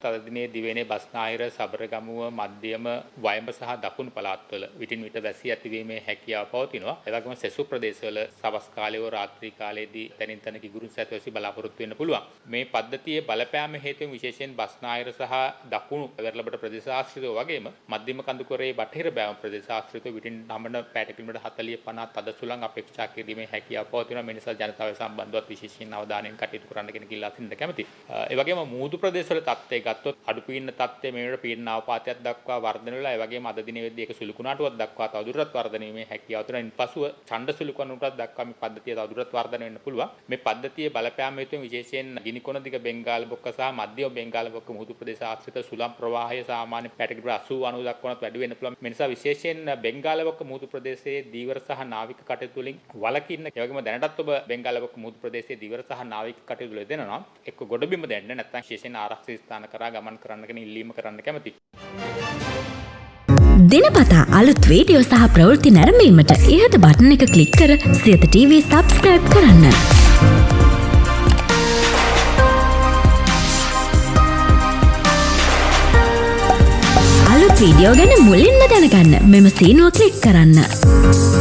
අද දිනේ දිවයිනේ බස්නාහිර සබරගමුව මධ්‍යම වයඹ සහ දකුණු පළාත්වල විටින් විට වැසි ඇතිවීමේ හැකියාව පවතිනවා. ඒ වගේම සෙසු ප්‍රදේශවල සවස් කාලයේ හෝ රාත්‍රී කාලයේදී තනින් තන කිගුරුන් සැත වැසි බලාපොරොත්තු වෙන්න පුළුවන්. මේ පද්ධතියේ බලපෑම හේතුවෙන් විශේෂයෙන් බස්නාහිර සහ දකුණු වෙරළබඩ ප්‍රදේශ ආශ්‍රිතව වගේම මධ්‍යම කඳුකරේ බටහිර බෑවුම් ප්‍රදේශ ආශ්‍රිතව විටින් නමන පැයට කිලෝමීටර් 40 50 තද සුළං අපේක්ෂා කිරීමේ හැකියාව පවතිනවා. මේ නිසා ජනතාව සම්බන්ධවත් විශේෂයෙන් අවධානයෙන් කටයුතු කරන්න කියන කිල්ලා සින්න කැමතියි. ඒ වගේම මූදු ප්‍රදේශවල තත්ත්වය ගත්තොත් අඩු පීඩන තත්ත්වය මේ වෙනකොට පීඩන අවපාතයක් දක්වා වර්ධනය වෙලා ඒ වගේම අද දිනෙදී ඒක සුළු කුණාටුවක් දක්වා තවදුරටත් වර්ධනය වීමේ හැකියාව තියෙනවා. ඉන්පසුව ඡණ්ඩ සුළු කුණාටුවක් දක්වා මේ පද්ධතිය තවදුරටත් වර්ධනය වෙන්න පුළුවන්. මේ පද්ධතියේ බලපෑම හේතුවෙන් විශේෂයෙන් ගිනිකොන දිග බෙන්ගාල බොක්ක සහ මධ්‍යම බෙන්ගාල බොක්ක මුහුදු ප්‍රදේශ ආශ්‍රිත සුළං ප්‍රවාහය සාමාන්‍ය පැටකිලි 80 90 දක්වාත් වැඩි වෙන්න පුළුවන්. මේ නිසා විශේෂයෙන් බෙන්ගාල බොක්ක මුහුදු ප්‍රදේශයේ දීවර සහ නාවික කටයුතු වලින් වලකින්න ඒ වගේම දැනටත් ඔබ බෙන්ගාල බොක්ක මුහුදු ප්‍රදේශයේ දීවර සහ නාවික කටයුතු වල දෙනවා. එක්ක ගොඩබිම දැන්න නැත්නම් විශේෂයෙන් ආරක්ෂිත ස්ථාන කරා ගමන් කරන්න කියන ඉල්ලීම කරන්න කැමතියි. දිනපතා අලුත් වීඩියෝ සහ ප්‍රවෘත්ති නැරඹීමට ඉහත බටන එක ක්ලික් කර සියත TV සබස්ක්‍රයිබ් කරන්න. අලුත් වීඩියෝ ගැන මුලින්ම දැනගන්න මෙම සීනුව ක්ලික් කරන්න.